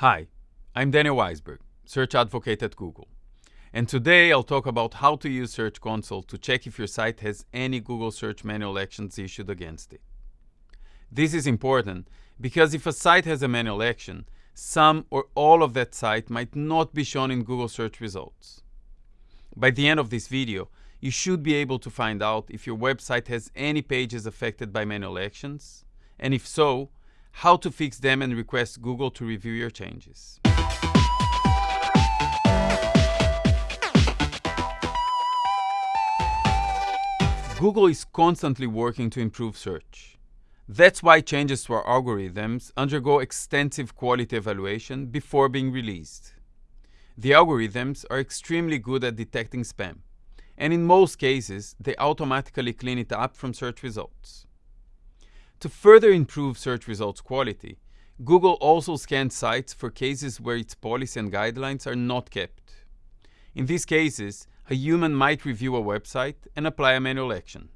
Hi, I'm Daniel Waisberg, Search Advocate at Google. And today I'll talk about how to use Search Console to check if your site has any Google search manual actions issued against it. This is important because if a site has a manual action, some or all of that site might not be shown in Google search results. By the end of this video, you should be able to find out if your website has any pages affected by manual actions, and if so, how to fix them and request Google to review your changes. Google is constantly working to improve search. That's why changes to our algorithms undergo extensive quality evaluation before being released. The algorithms are extremely good at detecting spam, and in most cases, they automatically clean it up from search results. To further improve search results quality, Google also scans sites for cases where its policy and guidelines are not kept. In these cases, a human might review a website and apply a manual action.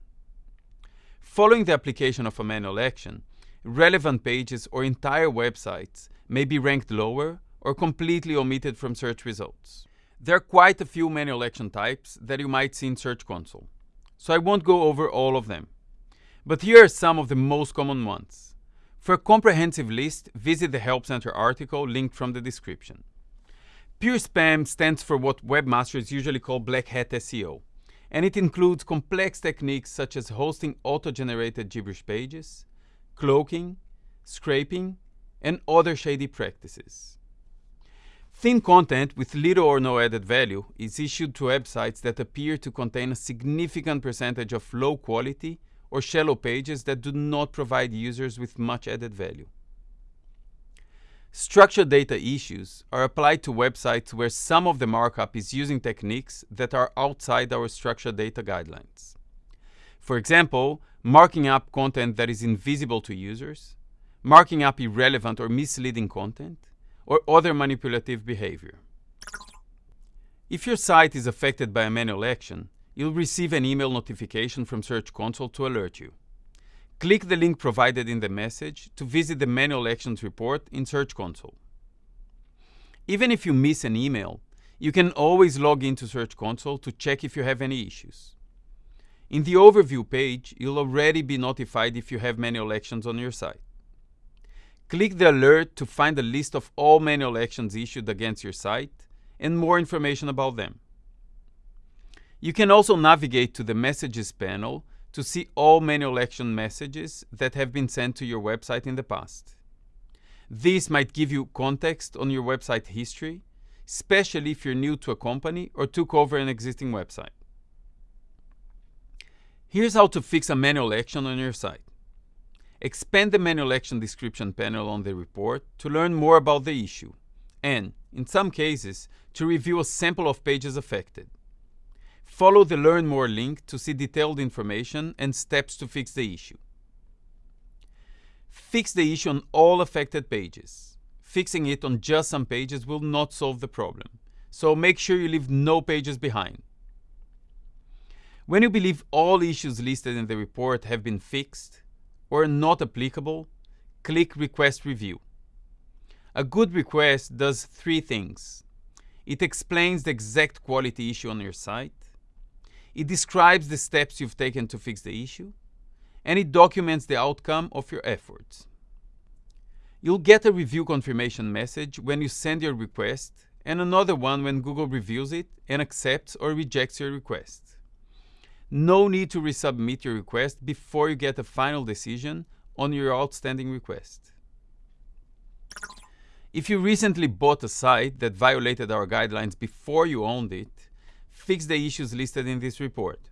Following the application of a manual action, relevant pages or entire websites may be ranked lower or completely omitted from search results. There are quite a few manual action types that you might see in Search Console, so I won't go over all of them. But here are some of the most common ones. For a comprehensive list, visit the Help Center article linked from the description. Pure spam stands for what webmasters usually call black hat SEO, and it includes complex techniques such as hosting auto-generated gibberish pages, cloaking, scraping, and other shady practices. Thin content with little or no added value is issued to websites that appear to contain a significant percentage of low quality or shallow pages that do not provide users with much added value. Structured data issues are applied to websites where some of the markup is using techniques that are outside our structured data guidelines. For example, marking up content that is invisible to users, marking up irrelevant or misleading content, or other manipulative behavior. If your site is affected by a manual action, you'll receive an email notification from Search Console to alert you. Click the link provided in the message to visit the Manual Actions report in Search Console. Even if you miss an email, you can always log into Search Console to check if you have any issues. In the Overview page, you'll already be notified if you have manual actions on your site. Click the alert to find a list of all manual actions issued against your site and more information about them. You can also navigate to the Messages panel to see all manual action messages that have been sent to your website in the past. This might give you context on your website history, especially if you're new to a company or took over an existing website. Here's how to fix a manual action on your site. Expand the manual action description panel on the report to learn more about the issue and, in some cases, to review a sample of pages affected. Follow the Learn More link to see detailed information and steps to fix the issue. Fix the issue on all affected pages. Fixing it on just some pages will not solve the problem, so make sure you leave no pages behind. When you believe all issues listed in the report have been fixed or not applicable, click Request Review. A good request does three things. It explains the exact quality issue on your site, it describes the steps you've taken to fix the issue, and it documents the outcome of your efforts. You'll get a review confirmation message when you send your request and another one when Google reviews it and accepts or rejects your request. No need to resubmit your request before you get a final decision on your outstanding request. If you recently bought a site that violated our guidelines before you owned it, fix the issues listed in this report.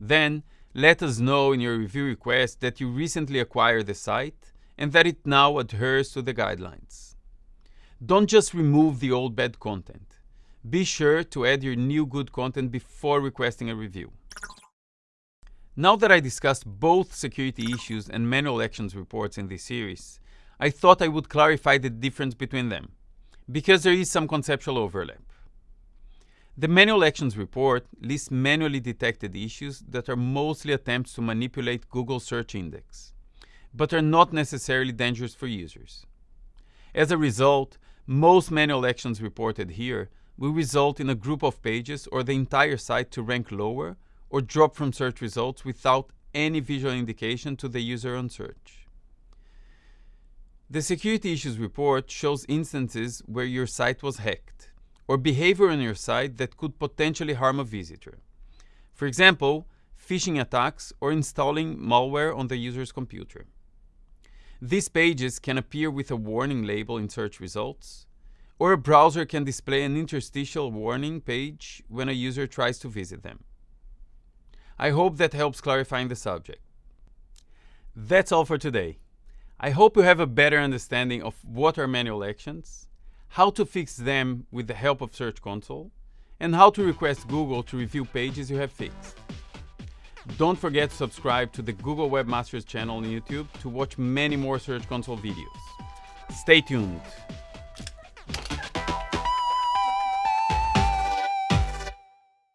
Then, let us know in your review request that you recently acquired the site and that it now adheres to the guidelines. Don't just remove the old bad content. Be sure to add your new good content before requesting a review. Now that I discussed both security issues and manual actions reports in this series, I thought I would clarify the difference between them, because there is some conceptual overlap. The Manual Actions report lists manually detected issues that are mostly attempts to manipulate Google search index, but are not necessarily dangerous for users. As a result, Most manual actions reported here will result in a group of pages or the entire site to rank lower or drop from search results without any visual indication to the user on search. The Security Issues Report shows instances where your site was hacked or behavior on your site that could potentially harm a visitor. For example, phishing attacks or installing malware on the user's computer. These pages can appear with a warning label in search results, or a browser can display an interstitial warning page when a user tries to visit them. I hope that helps clarifying the subject. That's all for today. I hope you have a better understanding of what are manual actions, how to fix them with the help of Search Console, and how to request Google to review pages you have fixed. Don't forget to subscribe to the Google Webmasters channel on YouTube to watch many more Search Console videos. Stay tuned!